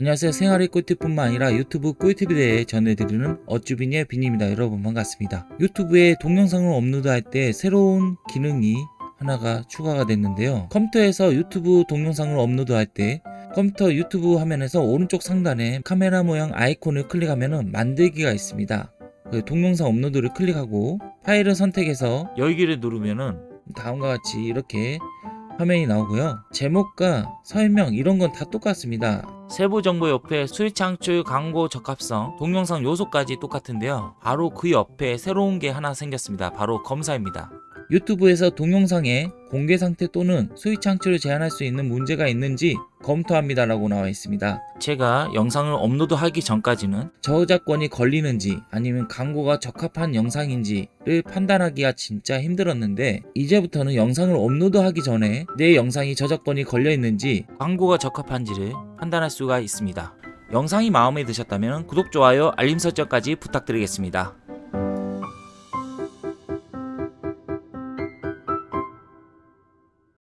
안녕하세요. 생활의 꿀팁뿐만 아니라 유튜브 꿀팁에 대해 전해드리는 어쭈비니의 빈입니다. 여러분 반갑습니다. 유튜브에 동영상을 업로드할 때 새로운 기능이 하나가 추가가 됐는데요. 컴퓨터에서 유튜브 동영상을 업로드할 때 컴퓨터 유튜브 화면에서 오른쪽 상단에 카메라 모양 아이콘을 클릭하면 만들기가 있습니다. 그 동영상 업로드를 클릭하고 파일을 선택해서 열기를 누르면은 다음과 같이 이렇게 화면이 나오고요. 제목과 설명 이런 건 다 똑같습니다. 세부 정보 옆에 수익 창출, 광고 적합성, 동영상 요소까지 똑같은데요. 바로 그 옆에 새로운 게 하나 생겼습니다. 바로 검사입니다. 유튜브에서 동영상의 공개 상태 또는 수익 창출을 제한할 수 있는 문제가 있는지 검토합니다 라고 나와 있습니다. 제가 영상을 업로드하기 전까지는 저작권이 걸리는지 아니면 광고가 적합한 영상인지를 판단하기가 진짜 힘들었는데 이제부터는 영상을 업로드하기 전에 내 영상이 저작권이 걸려 있는지 광고가 적합한지를 판단할 수가 있습니다. 영상이 마음에 드셨다면 구독, 좋아요, 알림 설정까지 부탁드리겠습니다.